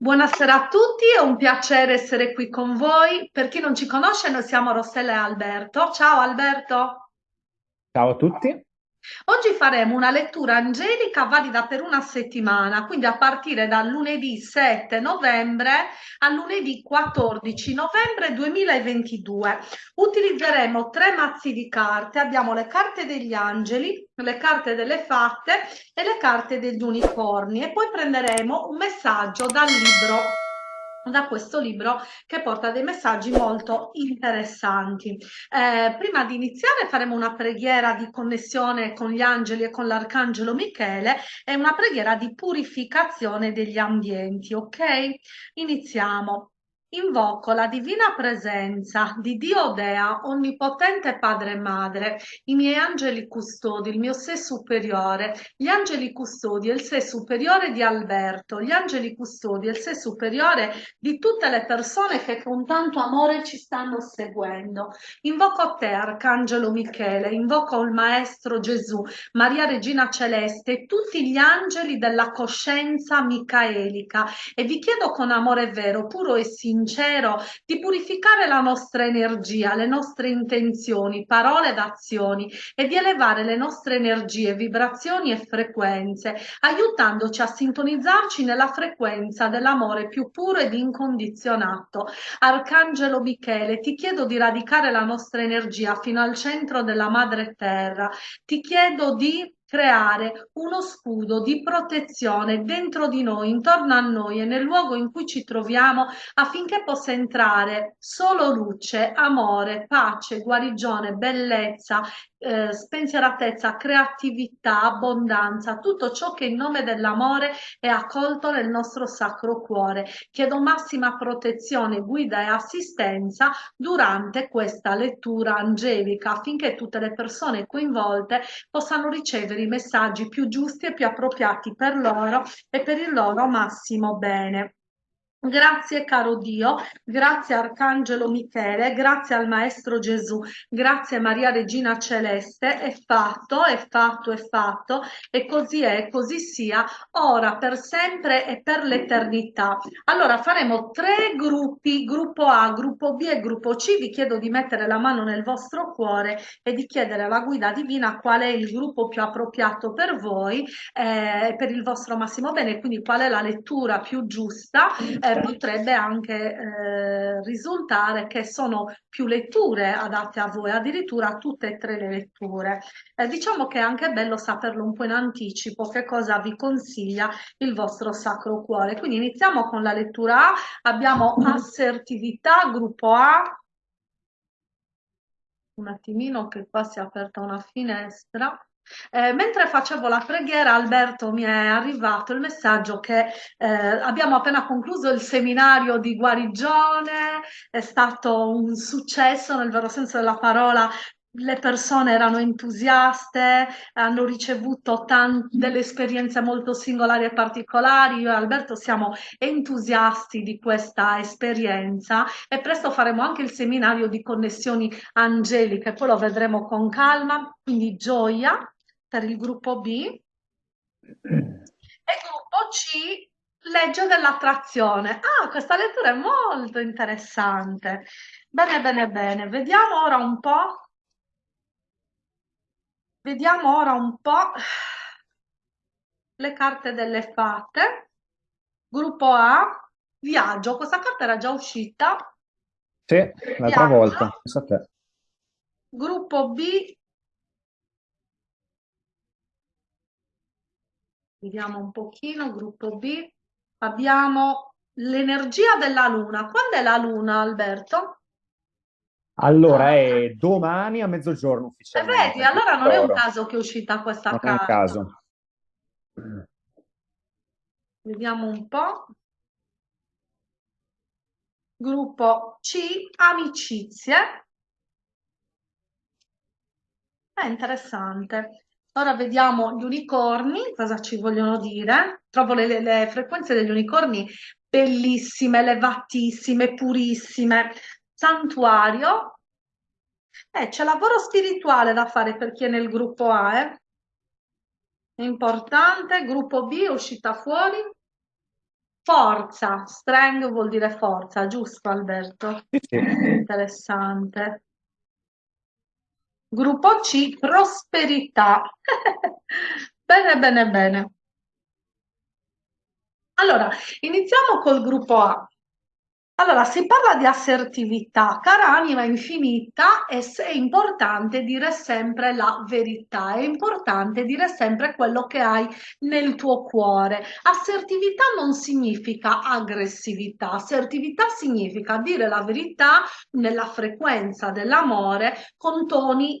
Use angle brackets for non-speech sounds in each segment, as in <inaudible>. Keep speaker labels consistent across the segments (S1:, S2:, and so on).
S1: Buonasera a tutti, è un piacere essere qui con voi. Per chi non ci conosce, noi siamo Rossella e Alberto. Ciao Alberto.
S2: Ciao a tutti.
S1: Oggi faremo una lettura angelica valida per una settimana, quindi a partire dal lunedì 7 novembre al lunedì 14 novembre 2022. Utilizzeremo tre mazzi di carte, abbiamo le carte degli angeli, le carte delle fatte e le carte degli unicorni e poi prenderemo un messaggio dal libro da questo libro che porta dei messaggi molto interessanti. Eh, prima di iniziare faremo una preghiera di connessione con gli angeli e con l'arcangelo Michele e una preghiera di purificazione degli ambienti, ok? Iniziamo. Invoco la divina presenza di Dio Dea, onnipotente Padre e Madre, i miei angeli custodi, il mio sé superiore, gli angeli custodi e il sé superiore di Alberto, gli angeli custodi e il sé superiore di tutte le persone che con tanto amore ci stanno seguendo. Invoco te, Arcangelo Michele, invoco il Maestro Gesù, Maria Regina Celeste e tutti gli angeli della coscienza micaelica e vi chiedo con amore vero, puro e sincero, sincero di purificare la nostra energia, le nostre intenzioni, parole ed azioni e di elevare le nostre energie, vibrazioni e frequenze, aiutandoci a sintonizzarci nella frequenza dell'amore più puro ed incondizionato. Arcangelo Michele, ti chiedo di radicare la nostra energia fino al centro della madre terra. Ti chiedo di creare uno scudo di protezione dentro di noi, intorno a noi e nel luogo in cui ci troviamo affinché possa entrare solo luce, amore, pace, guarigione, bellezza, eh, spensieratezza, creatività, abbondanza, tutto ciò che in nome dell'amore è accolto nel nostro sacro cuore. Chiedo massima protezione, guida e assistenza durante questa lettura angelica affinché tutte le persone coinvolte possano ricevere i messaggi più giusti e più appropriati per loro e per il loro massimo bene. Grazie caro Dio, grazie Arcangelo Michele, grazie al Maestro Gesù, grazie Maria Regina Celeste, è fatto, è fatto, è fatto, e così è, così sia, ora, per sempre e per l'eternità. Allora faremo tre gruppi, gruppo A, gruppo B e gruppo C, vi chiedo di mettere la mano nel vostro cuore e di chiedere alla guida divina qual è il gruppo più appropriato per voi, eh, per il vostro massimo bene, quindi qual è la lettura più giusta. Eh, potrebbe anche eh, risultare che sono più letture adatte a voi, addirittura tutte e tre le letture. Eh, diciamo che è anche bello saperlo un po' in anticipo, che cosa vi consiglia il vostro Sacro Cuore. Quindi iniziamo con la lettura A, abbiamo assertività, gruppo A, un attimino che qua si è aperta una finestra. Eh, mentre facevo la preghiera, Alberto, mi è arrivato il messaggio che eh, abbiamo appena concluso il seminario di guarigione, è stato un successo nel vero senso della parola, le persone erano entusiaste, hanno ricevuto delle esperienze molto singolari e particolari. Io e Alberto siamo entusiasti di questa esperienza e presto faremo anche il seminario di connessioni angeliche, poi lo vedremo con calma, quindi gioia per il gruppo B <clears throat> e gruppo C legge dell'attrazione. Ah, questa lettura è molto interessante. Bene, bene, bene. Vediamo ora un po'. Vediamo ora un po' le carte delle fate. Gruppo A, viaggio. Questa carta era già uscita.
S2: Sì, l'altra volta.
S1: Gruppo B, Vediamo un pochino, gruppo B. Abbiamo l'energia della luna. Quando è la luna, Alberto?
S2: Allora è domani a mezzogiorno ufficialmente.
S1: vedi, allora non è un caso che è uscita questa
S2: Non è un
S1: carta.
S2: caso.
S1: Vediamo un po'. Gruppo C, amicizie. È interessante. Ora vediamo gli unicorni, cosa ci vogliono dire. Trovo le, le, frequenze degli unicorni bellissime, elevatissime, purissime. Santuario. Eh, c'è lavoro spirituale da fare per chi è nel gruppo A, eh? Importante. Gruppo B uscita fuori. Forza, strength vuol dire forza, giusto Alberto?
S2: Sì.
S1: Interessante. Gruppo C, prosperità. <laughs> Bene, bene, bene. Allora, iniziamo col gruppo A. Allora, si parla di assertività, cara anima infinita, è, è importante dire sempre la verità, è importante dire sempre quello che hai nel tuo cuore. Assertività non significa aggressività, assertività significa dire la verità nella frequenza dell'amore con toni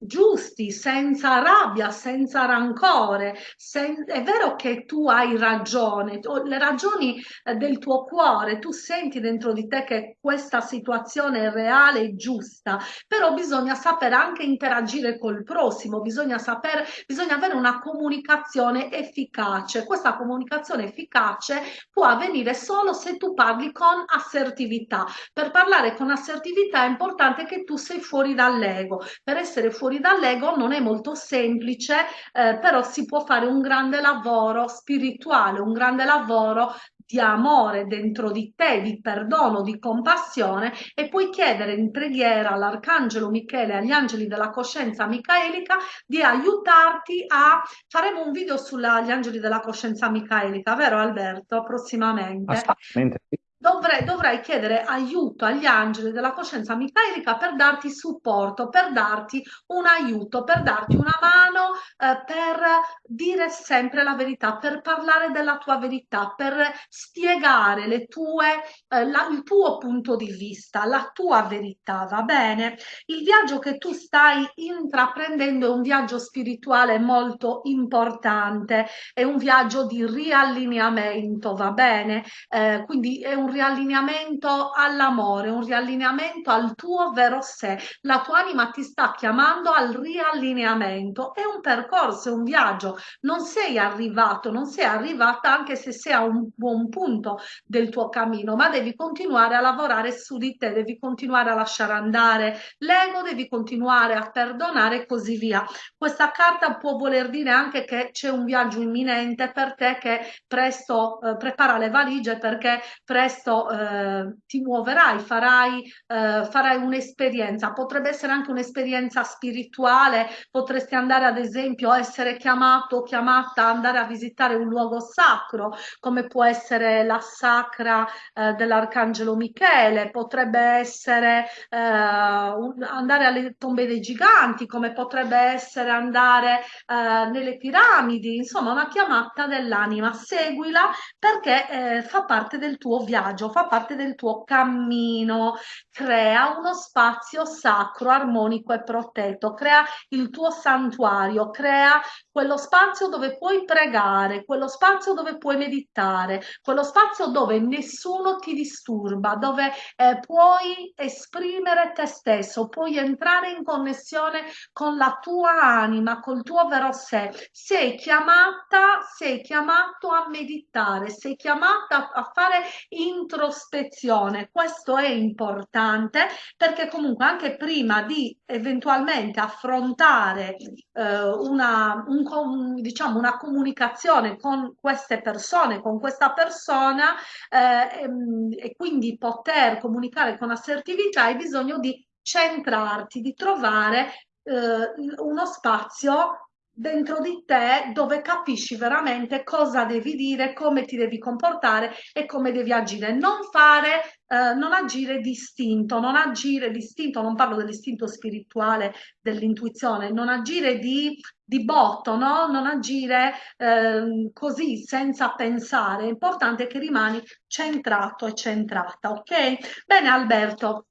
S1: giusti, senza rabbia, senza rancore. Sen è vero che tu hai ragione, le ragioni eh, del tuo cuore, tu senti dentro di te che questa situazione è reale e giusta, però bisogna sapere anche interagire col prossimo, bisogna sapere, bisogna avere una comunicazione efficace. Questa comunicazione efficace può avvenire solo se tu parli con assertività. Per parlare con assertività è importante che tu sei fuori dall'ego. Per essere fuori fuori dall'ego non è molto semplice, eh, però si può fare un grande lavoro spirituale, un grande lavoro di amore dentro di te, di perdono, di compassione e puoi chiedere in preghiera all'Arcangelo Michele, agli angeli della coscienza micaelica di aiutarti a... Faremo un video sugli angeli della coscienza micaelica, vero Alberto? Prossimamente.
S2: Assolutamente
S1: Dovrei, dovrei, chiedere aiuto agli angeli della coscienza micaelica per darti supporto, per darti un aiuto, per darti una mano, eh, per dire sempre la verità, per parlare della tua verità, per spiegare tue, eh, la, il tuo punto di vista, la tua verità, va bene? Il viaggio che tu stai intraprendendo è un viaggio spirituale molto importante, è un viaggio di riallineamento, va bene? Eh, quindi è un riallineamento all'amore, un riallineamento al tuo vero sé. La tua anima ti sta chiamando al riallineamento. È un percorso, è un viaggio. Non sei arrivato, non sei arrivata anche se sei a un buon punto del tuo cammino, ma devi continuare a lavorare su di te, devi continuare a lasciare andare l'ego, devi continuare a perdonare e così via. Questa carta può voler dire anche che c'è un viaggio imminente per te che presto eh, prepara le valigie perché presto questo eh, ti muoverai, farai, eh, farai un'esperienza, potrebbe essere anche un'esperienza spirituale, potresti andare ad esempio a essere chiamato o chiamata andare a visitare un luogo sacro, come può essere la sacra eh, dell'Arcangelo Michele, potrebbe essere eh, un, andare alle tombe dei giganti, come potrebbe essere andare eh, nelle piramidi, insomma una chiamata dell'anima, seguila perché eh, fa parte del tuo viaggio viaggio, fa parte del tuo cammino, crea uno spazio sacro, armonico e protetto, crea il tuo santuario, crea quello spazio dove puoi pregare, quello spazio dove puoi meditare, quello spazio dove nessuno ti disturba, dove eh, puoi esprimere te stesso, puoi entrare in connessione con la tua anima, col tuo vero sé. Sei chiamata, sei chiamato a meditare, sei chiamata a fare in introspezione. Questo è importante perché comunque anche prima di eventualmente affrontare eh, una, un, diciamo, una comunicazione con queste persone, con questa persona eh, e, e quindi poter comunicare con assertività hai bisogno di centrarti, di trovare eh, uno spazio dentro di te dove capisci veramente cosa devi dire, come ti devi comportare e come devi agire. Non fare, eh, non agire distinto, non agire distinto, non parlo dell'istinto spirituale, dell'intuizione, non agire di, di botto, no? non agire eh, così senza pensare. È importante che rimani centrato e centrata, ok? Bene Alberto,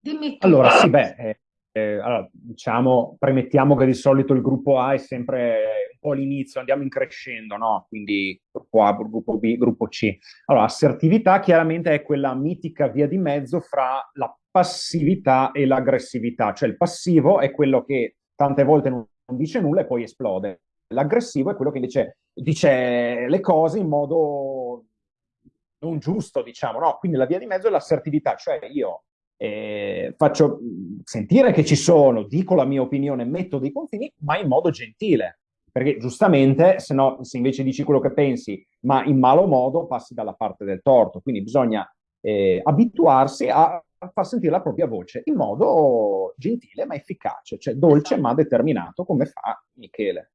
S1: dimmi.
S2: Allora, sì, beh... Eh allora, diciamo, premettiamo che di solito il gruppo A è sempre un po' l'inizio, andiamo in crescendo, no? Quindi gruppo A, gruppo B, gruppo C. Allora, assertività chiaramente è quella mitica via di mezzo fra la passività e l'aggressività, cioè il passivo è quello che tante volte non dice nulla e poi esplode. L'aggressivo è quello che invece dice le cose in modo non giusto, diciamo, no? Quindi la via di mezzo è l'assertività, cioè io eh, faccio sentire che ci sono, dico la mia opinione, metto dei confini, ma in modo gentile. perché giustamente, se no, se invece dici quello che pensi, ma in malo modo, passi dalla parte del torto. Quindi bisogna eh, abituarsi a, a, far sentire la propria voce in modo gentile ma efficace, cioè dolce esatto. ma determinato, come fa Michele.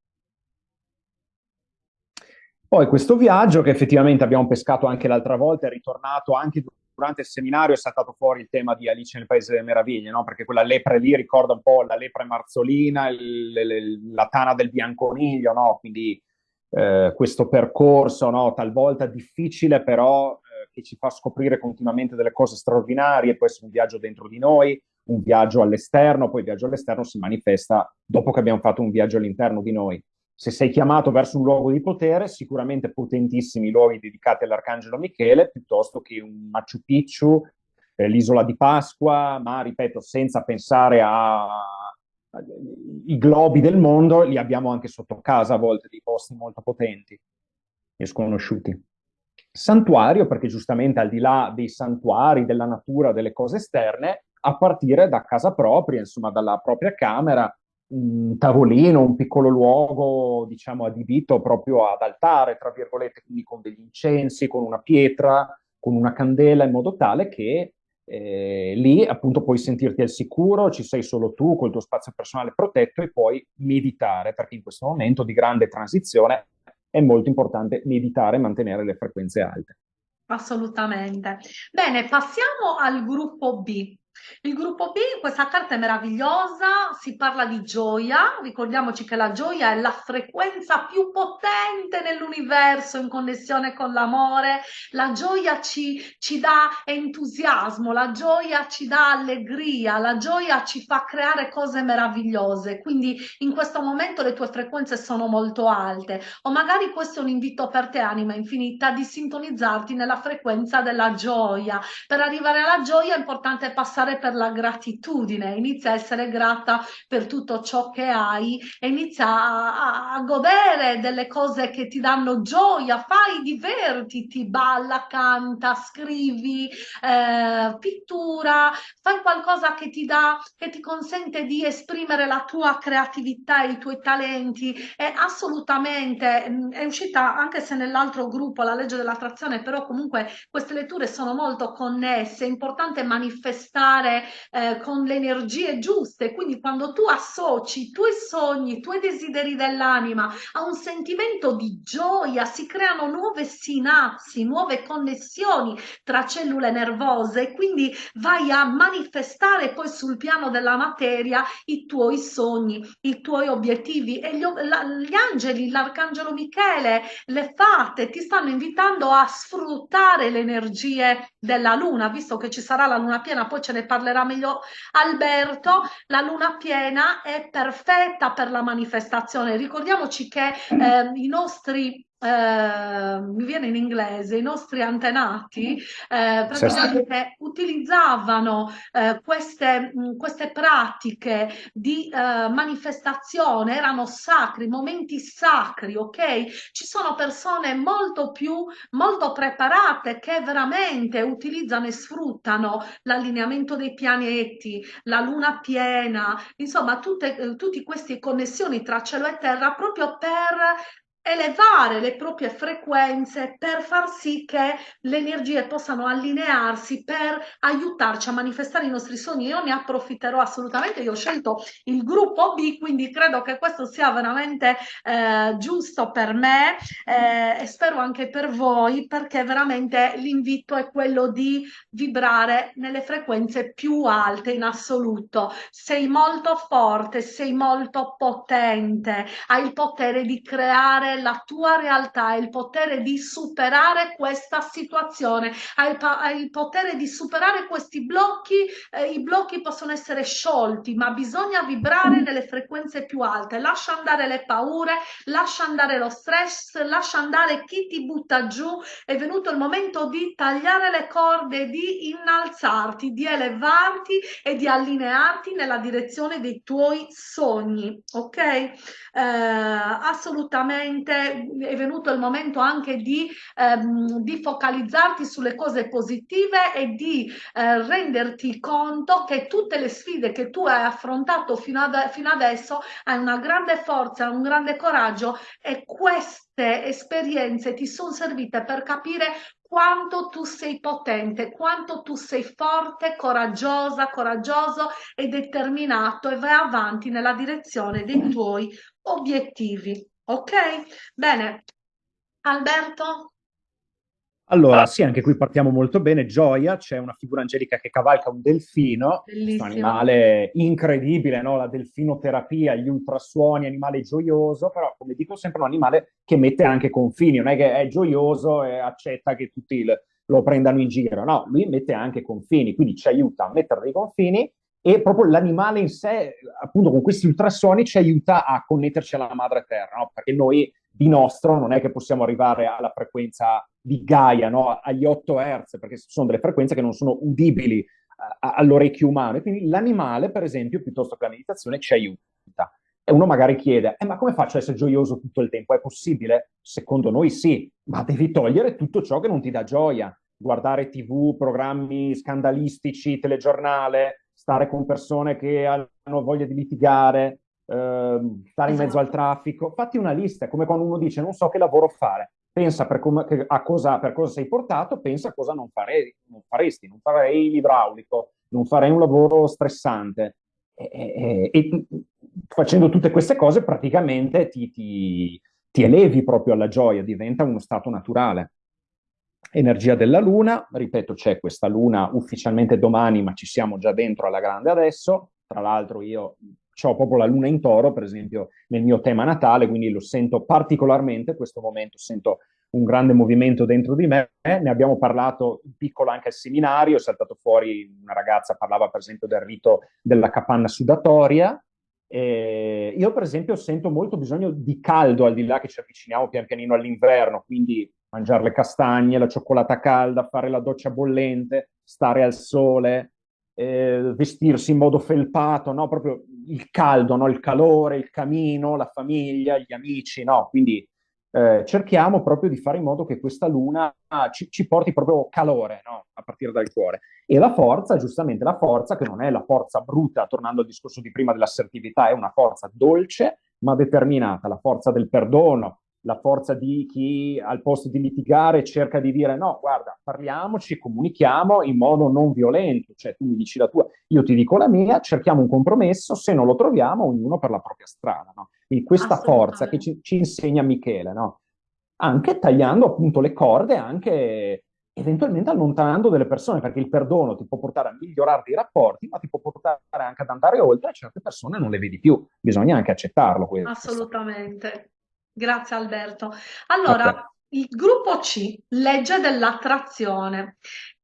S2: Poi questo viaggio che effettivamente abbiamo pescato anche l'altra volta, è ritornato anche durante il seminario, è saltato fuori il tema di Alice nel Paese delle Meraviglie, no? perché quella lepre lì ricorda un po' la lepre marzolina, il, il, la tana del bianconiglio, no? quindi eh, questo percorso no? talvolta difficile però eh, che ci fa scoprire continuamente delle cose straordinarie, può essere un viaggio dentro di noi, un viaggio all'esterno, poi il viaggio all'esterno si manifesta dopo che abbiamo fatto un viaggio all'interno di noi se sei chiamato verso un luogo di potere, sicuramente potentissimi luoghi dedicati all'Arcangelo Michele, piuttosto che un Machu Picchu, eh, l'isola di Pasqua, ma ripeto, senza pensare ai globi del mondo, li abbiamo anche sotto casa a volte, dei posti molto potenti e sconosciuti. Santuario, perché giustamente al di là dei santuari, della natura, delle cose esterne, a partire da casa propria, insomma dalla propria camera, un tavolino, un piccolo luogo, diciamo, adibito proprio ad altare, tra virgolette, quindi con degli incensi, con una pietra, con una candela, in modo tale che eh, lì appunto puoi sentirti al sicuro, ci sei solo tu col tuo spazio personale protetto e puoi meditare, perché in questo momento di grande transizione è molto importante meditare e mantenere le frequenze alte.
S1: Assolutamente. Bene, passiamo al gruppo B. Il gruppo B, questa carta è meravigliosa, si parla di gioia, ricordiamoci che la gioia è la frequenza più potente nell'universo in connessione con l'amore, la gioia ci, ci dà entusiasmo, la gioia ci dà allegria, la gioia ci fa creare cose meravigliose, quindi in questo momento le tue frequenze sono molto alte. O magari questo è un invito per te anima infinita di sintonizzarti nella frequenza della gioia. Per arrivare alla gioia è importante passare passare per la gratitudine, inizia a essere grata per tutto ciò che hai e inizia a, a, a godere delle cose che ti danno gioia, fai, divertiti, balla, canta, scrivi, eh, pittura, fai qualcosa che ti dà, che ti consente di esprimere la tua creatività, i tuoi talenti. È assolutamente, mm, è uscita anche se nell'altro gruppo, la legge dell'attrazione, però comunque queste letture sono molto connesse, è importante manifestare fare eh, con le energie giuste. Quindi quando tu associ i tuoi sogni, i tuoi desideri dell'anima a un sentimento di gioia, si creano nuove sinapsi, nuove connessioni tra cellule nervose e quindi vai a manifestare poi sul piano della materia i tuoi sogni, i tuoi obiettivi e gli, la, gli angeli, l'arcangelo Michele, le fate ti stanno invitando a sfruttare le energie della luna, visto che ci sarà la luna piena, poi ce ne parlerà meglio Alberto, la luna piena è perfetta per la manifestazione. Ricordiamoci che eh, i nostri eh, mi viene in inglese, i nostri antenati eh, praticamente utilizzavano eh, queste, mh, queste, pratiche di eh, manifestazione, erano sacri, momenti sacri, ok? Ci sono persone molto più, molto preparate che veramente utilizzano e sfruttano l'allineamento dei pianeti, la luna piena, insomma tutte, eh, tutte queste connessioni tra cielo e terra proprio per elevare le proprie frequenze per far sì che le energie possano allinearsi per aiutarci a manifestare i nostri sogni. Io ne approfitterò assolutamente, io ho scelto il gruppo B, quindi credo che questo sia veramente eh, giusto per me eh, e spero anche per voi perché veramente l'invito è quello di vibrare nelle frequenze più alte in assoluto. Sei molto forte, sei molto potente, hai il potere di creare la tua realtà, hai il potere di superare questa situazione, hai il, hai il potere di superare questi blocchi, eh, i blocchi possono essere sciolti, ma bisogna vibrare nelle frequenze più alte, lascia andare le paure, lascia andare lo stress, lascia andare chi ti butta giù, è venuto il momento di tagliare le corde, di innalzarti, di elevarti e di allinearti nella direzione dei tuoi sogni, ok? Eh, assolutamente veramente è venuto il momento anche di, ehm, di focalizzarti sulle cose positive e di eh, renderti conto che tutte le sfide che tu hai affrontato fino, ad, fino adesso hai una grande forza, un grande coraggio e queste esperienze ti sono servite per capire quanto tu sei potente, quanto tu sei forte, coraggiosa, coraggioso e determinato e vai avanti nella direzione dei tuoi obiettivi. Ok? Bene. Alberto?
S2: Allora, sì, anche qui partiamo molto bene. Gioia, c'è una figura angelica che cavalca un delfino,
S1: Bellissimo.
S2: un animale incredibile, no? La delfinoterapia, gli ultrasuoni, animale gioioso, però come dico sempre un animale che mette anche confini, non è che è gioioso e accetta che tutti lo prendano in giro, no, lui mette anche confini, quindi ci aiuta a mettere dei confini e proprio l'animale in sé, appunto con questi ultrasuoni, ci aiuta a connetterci alla madre terra, no? Perché noi di nostro non è che possiamo arrivare alla frequenza di Gaia, no? agli 8 Hz, perché sono delle frequenze che non sono udibili uh, all'orecchio umano. E quindi l'animale, per esempio, piuttosto che la meditazione, ci aiuta. E uno magari chiede, eh, ma come faccio ad essere gioioso tutto il tempo? È possibile? Secondo noi sì, ma devi togliere tutto ciò che non ti dà gioia. Guardare tv, programmi scandalistici, telegiornale, stare con persone che hanno voglia di litigare, eh, stare in mezzo al esatto. traffico. Fatti una lista, come quando uno dice non so che lavoro fare pensa per, com- a cosa, per cosa sei portato, pensa a cosa non, farei, non faresti. Non farei l'idraulico, non farei un lavoro stressante. E, e, e facendo tutte queste cose praticamente ti, ti, ti elevi proprio alla gioia, diventa uno stato naturale. Energia della Luna, ripeto, c'è questa Luna ufficialmente domani, ma ci siamo già dentro alla grande adesso. Tra l'altro io ho proprio la luna in toro, per esempio, nel mio tema natale, quindi lo sento particolarmente, in questo momento sento un grande movimento dentro di me, ne abbiamo parlato in piccolo anche al seminario, è saltato fuori una ragazza, parlava per esempio del rito della capanna sudatoria, e io per esempio sento molto bisogno di caldo al di là che ci avviciniamo pian pianino all'inverno, quindi mangiare le castagne, la cioccolata calda, fare la doccia bollente, stare al sole, eh, vestirsi in modo felpato, no? proprio il caldo, no? il calore, il camino, la famiglia, gli amici, no? quindi eh, cerchiamo proprio di fare in modo che questa luna ci, ci porti proprio calore no? a partire dal cuore. E la forza, giustamente la forza, che non è la forza bruta, tornando al discorso di prima dell'assertività, è una forza dolce ma determinata, la forza del perdono, la forza di chi al posto di litigare cerca di dire no, guarda, parliamoci, comunichiamo in modo non violento, cioè tu mi dici la tua, io ti dico la mia, cerchiamo un compromesso, se non lo troviamo, ognuno per la propria strada. No? E questa forza che ci, ci insegna Michele, no? anche tagliando appunto le corde, anche eventualmente allontanando delle persone, perché il perdono ti può portare a migliorare i rapporti, ma ti può portare anche ad andare oltre, certe persone non le vedi più, bisogna anche accettarlo.
S1: Questo. Assolutamente. Grazie Alberto. Allora, il gruppo C, legge dell'attrazione.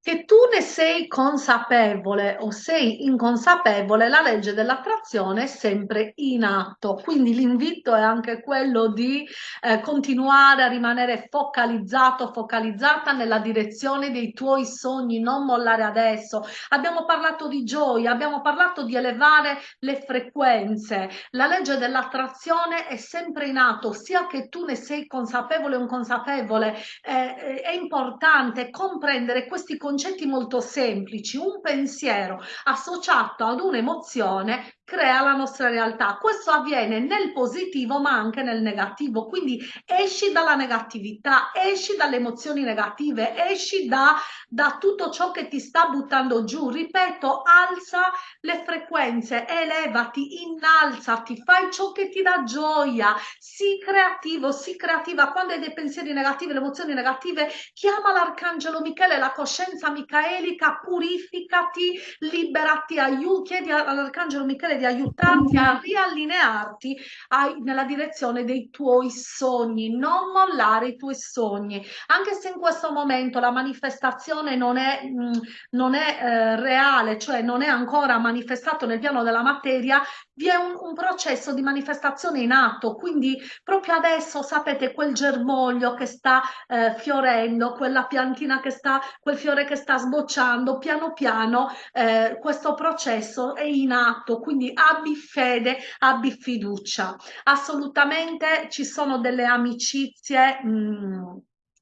S1: Che tu ne sei consapevole o sei inconsapevole, la legge dell'attrazione è sempre in atto. Quindi l'invito è anche quello di eh, continuare a rimanere focalizzato, focalizzata nella direzione dei tuoi sogni, non mollare adesso. Abbiamo parlato di gioia, abbiamo parlato di elevare le frequenze. La legge dell'attrazione è sempre in atto, sia che tu ne sei consapevole o inconsapevole. Eh, è importante comprendere questi concetti concetti molto semplici, un pensiero associato ad un'emozione crea la nostra realtà. Questo avviene nel positivo ma anche nel negativo, quindi esci dalla negatività, esci dalle emozioni negative, esci da, da tutto ciò che ti sta buttando giù. Ripeto, alza le frequenze, elevati, innalzati, fai ciò che ti dà gioia, sii creativo, sii creativa. Quando hai dei pensieri negativi, le emozioni negative, chiama l'arcangelo Michele, la coscienza micaelica, purificati, liberati, aiuti, chiedi all'arcangelo Michele di aiutarti a riallinearti ai, nella direzione dei tuoi sogni, non mollare i tuoi sogni, anche se in questo momento la manifestazione non è, mh, mm, non è eh, reale, cioè non è ancora manifestato nel piano della materia, vi è un, un, processo di manifestazione in atto, quindi proprio adesso sapete quel germoglio che sta eh, fiorendo, quella piantina che sta, quel fiore che sta sbocciando, piano piano eh, questo processo è in atto, quindi quindi abbi fede, abbi fiducia. Assolutamente ci sono delle amicizie mh, mm,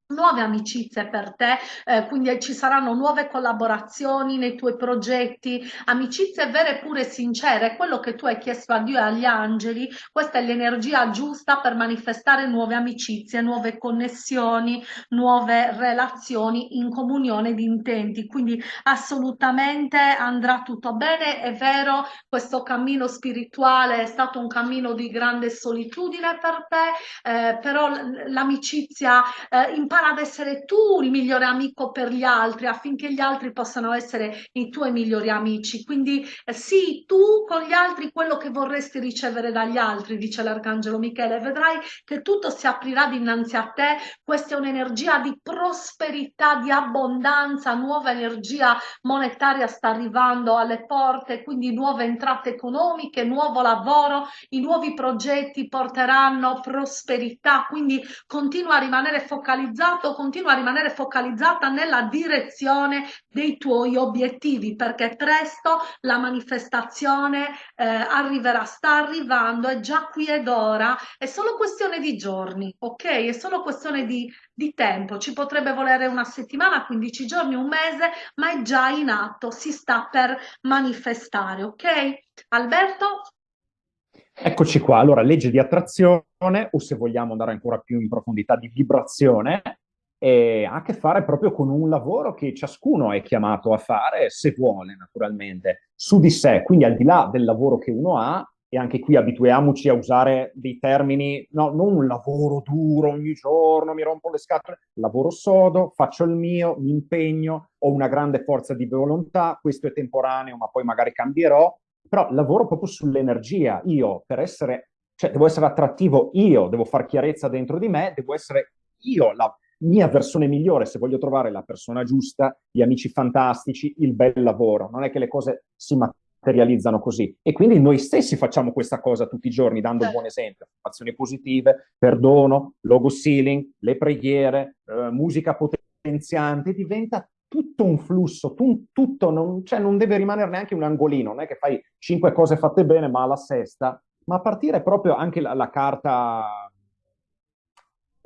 S1: nuove amicizie per te, eh, quindi ci saranno nuove collaborazioni nei tuoi progetti, amicizie vere, pure sincere, quello che tu hai chiesto a Dio e agli angeli, questa è l'energia giusta per manifestare nuove amicizie, nuove connessioni, nuove relazioni in comunione di intenti, quindi assolutamente andrà tutto bene, è vero, questo cammino spirituale è stato un cammino di grande solitudine per te, eh, però l'amicizia eh, in impara ad essere tu il migliore amico per gli altri affinché gli altri possano essere i tuoi migliori amici. Quindi eh, sì, tu con gli altri quello che vorresti ricevere dagli altri, dice l'Arcangelo Michele, vedrai che tutto si aprirà dinanzi a te. Questa è un'energia di prosperità, di abbondanza, nuova energia monetaria sta arrivando alle porte, quindi nuove entrate economiche, nuovo lavoro, i nuovi progetti porteranno prosperità, quindi continua a rimanere focalizzato focalizzato, continua a rimanere focalizzata nella direzione dei tuoi obiettivi perché presto la manifestazione eh, arriverà, sta arrivando, è già qui ed ora, è solo questione di giorni, ok? È solo questione di, di tempo, ci potrebbe volere una settimana, 15 giorni, un mese, ma è già in atto, si sta per manifestare, ok? Alberto?
S2: Eccoci qua, allora legge di attrazione o se vogliamo andare ancora più in profondità di vibrazione, ha a che fare proprio con un lavoro che ciascuno è chiamato a fare, se vuole naturalmente, su di sé, quindi al di là del lavoro che uno ha, e anche qui abituiamoci a usare dei termini, no, non un lavoro duro ogni giorno, mi rompo le scatole, lavoro sodo, faccio il mio, mi impegno, ho una grande forza di volontà, questo è temporaneo, ma poi magari cambierò, però lavoro proprio sull'energia. Io per essere, cioè devo essere attrattivo io, devo fare chiarezza dentro di me, devo essere io la mia versione migliore se voglio trovare la persona giusta, gli amici fantastici, il bel lavoro. Non è che le cose si materializzano così. E quindi noi stessi facciamo questa cosa tutti i giorni, dando un buon esempio. Azioni positive, perdono, logo sealing, le preghiere, eh, musica potenziante, diventa tutto un flusso, tu, tutto, non, cioè non deve rimanere neanche un angolino, non è che fai cinque cose fatte bene ma alla sesta, ma a partire proprio anche la, la carta,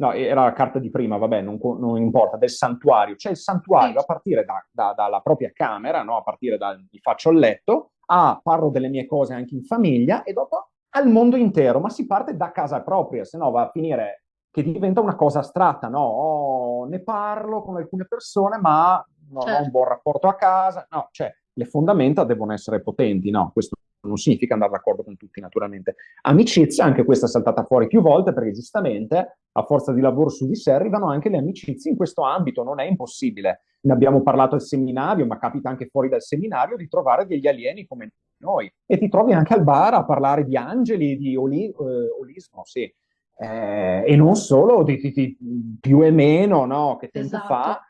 S2: no era la carta di prima, vabbè non, non importa, del santuario, cioè il santuario a partire da, da, dalla propria camera, no? a partire da mi faccio il letto, ah, parlo delle mie cose anche in famiglia e dopo al mondo intero, ma si parte da casa propria, se no va a finire che diventa una cosa astratta, no? Oh, ne parlo con alcune persone, ma non certo. ho un buon rapporto a casa, no, cioè le fondamenta devono essere potenti, no? Questo non significa andare d'accordo con tutti, naturalmente. Amicizia, anche questa è saltata fuori più volte, perché giustamente a forza di lavoro su di sé arrivano anche le amicizie in questo ambito, non è impossibile. Ne abbiamo parlato al seminario, ma capita anche fuori dal seminario di trovare degli alieni come noi. E ti trovi anche al bar a parlare di angeli, di oli, eh, olismo, sì eh, e non solo di, di, di, più e meno, no? Che tempo esatto. fa,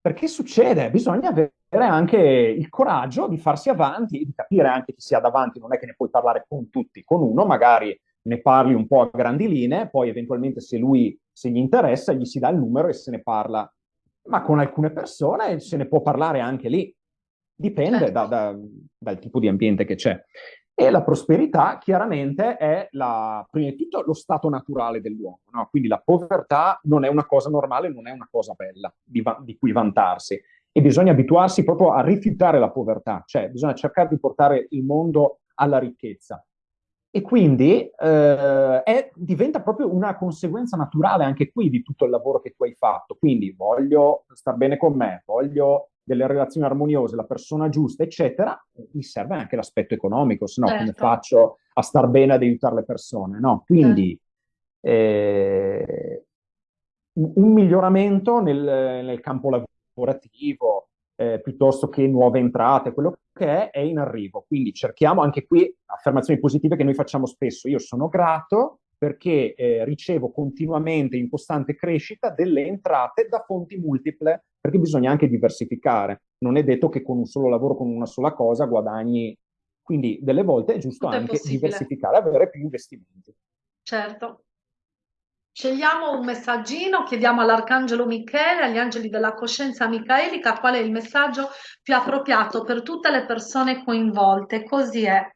S2: perché succede, bisogna avere anche il coraggio di farsi avanti, di capire anche chi si ha davanti, non è che ne puoi parlare con tutti, con uno magari ne parli un po' a grandi linee, poi eventualmente se lui, se gli interessa, gli si dà il numero e se ne parla. Ma con alcune persone se ne può parlare anche lì, dipende certo. da, da, dal tipo di ambiente che c'è. E la prosperità chiaramente è la, prima di tutto lo stato naturale dell'uomo, no? quindi la povertà non è una cosa normale, non è una cosa bella di, di, cui vantarsi e bisogna abituarsi proprio a rifiutare la povertà, cioè bisogna cercare di portare il mondo alla ricchezza. E quindi eh, è, diventa proprio una conseguenza naturale anche qui di tutto il lavoro che tu hai fatto. Quindi voglio star bene con me, voglio delle relazioni armoniose, la persona giusta, eccetera, mi serve anche l'aspetto economico, se no certo. come faccio a star bene ad aiutare le persone, no? Quindi certo. eh, un miglioramento nel, nel campo lavorativo, eh, piuttosto che nuove entrate, quello che è, è in arrivo. Quindi cerchiamo anche qui affermazioni positive che noi facciamo spesso. Io sono grato perché eh, ricevo continuamente in costante crescita delle entrate da fonti multiple, perché bisogna anche diversificare. Non è detto che con un solo lavoro, con una sola cosa, guadagni. Quindi delle volte è giusto Tutto anche è diversificare, avere più investimenti.
S1: Certo. Scegliamo un messaggino, chiediamo all'Arcangelo Michele, agli angeli della coscienza micaelica, qual è il messaggio più appropriato per tutte le persone coinvolte. Così è.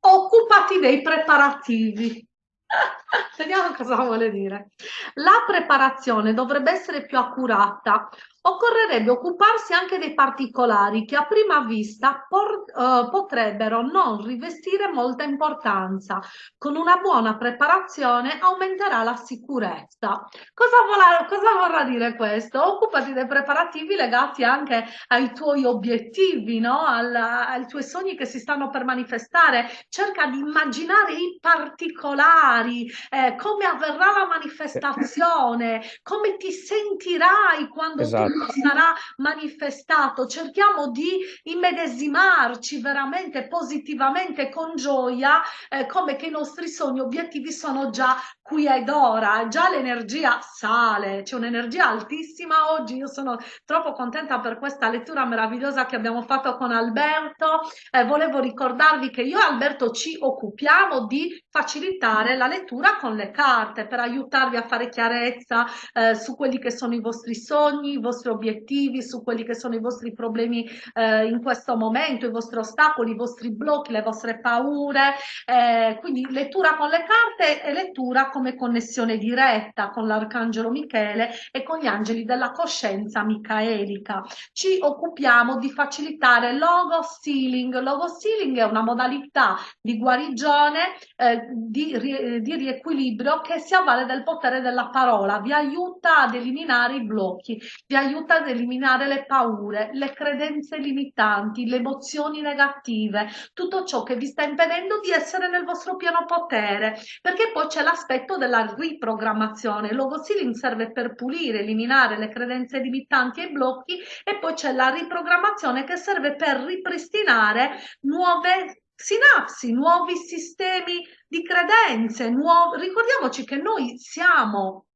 S1: occupati dei preparativi. <laughs> Vediamo cosa vuole dire. La preparazione dovrebbe essere più accurata, occorrerebbe occuparsi anche dei particolari che a prima vista uh, potrebbero non rivestire molta importanza. Con una buona preparazione aumenterà la sicurezza. Cosa vorrà, cosa vorrà dire questo? Occupati dei preparativi legati anche ai tuoi obiettivi, no? Al, ai tuoi sogni che si stanno per manifestare. Cerca di immaginare i particolari, eh, come avverrà la manifestazione, come ti sentirai quando esatto. Tu sarà manifestato. Cerchiamo di immedesimarci veramente positivamente con gioia, eh, come che i nostri sogni, obiettivi sono già qui ed ora, già l'energia sale, c'è un'energia altissima oggi, io sono troppo contenta per questa lettura meravigliosa che abbiamo fatto con Alberto, eh, volevo ricordarvi che io e Alberto ci occupiamo di facilitare la lettura con le carte per aiutarvi a fare chiarezza eh, su quelli che sono i vostri sogni, i vostri obiettivi, su quelli che sono i vostri problemi eh, in questo momento, i vostri ostacoli, i vostri blocchi, le vostre paure, eh, quindi lettura con le carte e lettura come connessione diretta con l'Arcangelo Michele e con gli angeli della coscienza micaelica. Ci occupiamo di facilitare logo sealing. Logo sealing è una modalità di guarigione, eh, di, di riequilibrio che si avvale del potere della parola, vi aiuta ad eliminare i blocchi, vi aiuta ad eliminare le paure, le credenze limitanti, le emozioni negative, tutto ciò che vi sta impedendo di essere nel vostro pieno potere, perché poi c'è l'aspetto della riprogrammazione. Il logo sealing serve per pulire, eliminare le credenze limitanti e i blocchi e poi c'è la riprogrammazione che serve per ripristinare nuove sinapsi, nuovi sistemi di credenze. Nuovo... Ricordiamoci che noi siamo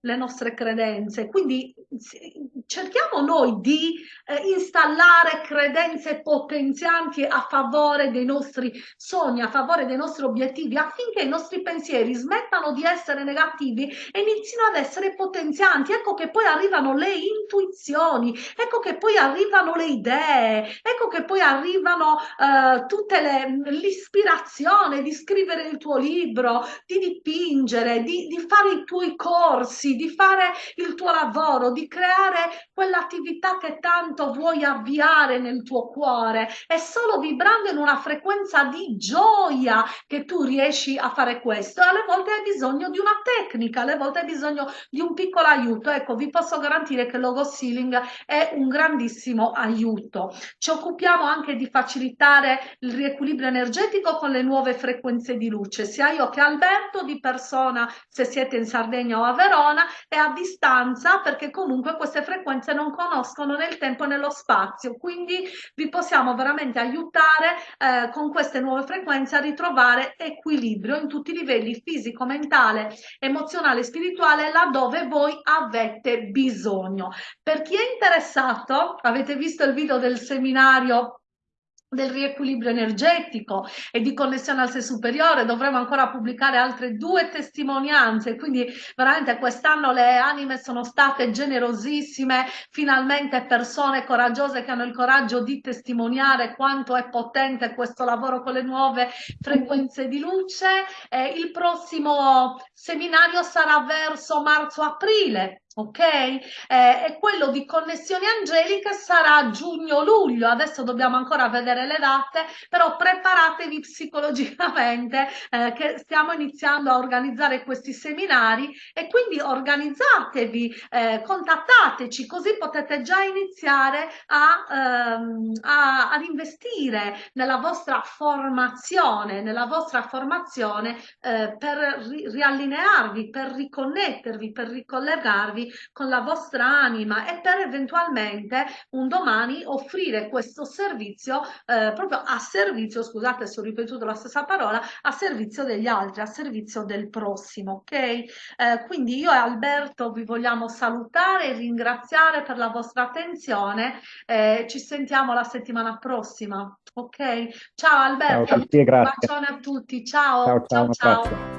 S1: le nostre credenze, quindi cerchiamo noi di eh, installare credenze potenzianti a favore dei nostri sogni, a favore dei nostri obiettivi, affinché i nostri pensieri smettano di essere negativi e inizino ad essere potenzianti. Ecco che poi arrivano le intuizioni, ecco che poi arrivano le idee, ecco che poi arrivano eh, tutte le l'ispirazione di scrivere il tuo libro, di dipingere, di, di fare i tuoi corsi, di fare il tuo lavoro, di creare quell'attività che tanto vuoi avviare nel tuo cuore. È solo vibrando in una frequenza di gioia che tu riesci a fare questo. Alle volte hai bisogno di una tecnica, alle volte hai bisogno di un piccolo aiuto. Ecco, vi posso garantire che Logo Sealing è un grandissimo aiuto. Ci occupiamo anche di facilitare il riequilibrio energetico con le nuove frequenze di luce, sia io che Alberto di persona, se siete in Sardegna o a Verona, e a distanza perché comunque queste frequenze non conoscono nel tempo e nello spazio quindi vi possiamo veramente aiutare eh, con queste nuove frequenze a ritrovare equilibrio in tutti i livelli fisico, mentale, emozionale, spirituale laddove voi avete bisogno. Per chi è interessato, avete visto il video del seminario del riequilibrio energetico e di connessione al sé superiore dovremo ancora pubblicare altre due testimonianze. Quindi veramente quest'anno le anime sono state generosissime finalmente persone coraggiose che hanno il coraggio di testimoniare quanto è potente questo lavoro con le nuove frequenze di luce. Eh, il prossimo seminario sarà verso marzo-aprile ok? Eh, e quello di connessioni angeliche sarà giugno-luglio, adesso dobbiamo ancora vedere le date, però preparatevi psicologicamente <laughs> eh, che stiamo iniziando a organizzare questi seminari e quindi organizzatevi, eh, contattateci, così potete già iniziare a, ehm, a, ad investire nella vostra formazione, nella vostra formazione eh, per ri riallinearvi, per riconnettervi, per ricollegarvi con la vostra anima e per eventualmente un domani offrire questo servizio eh, proprio a servizio, scusate se ho ripetuto la stessa parola, a servizio degli altri, a servizio del prossimo, ok? Eh, quindi io e Alberto vi vogliamo salutare e ringraziare per la vostra attenzione, eh, ci sentiamo la settimana prossima, ok? Ciao Alberto,
S2: ciao, tutti,
S1: un bacione a tutti, ciao, ciao, ciao. ciao.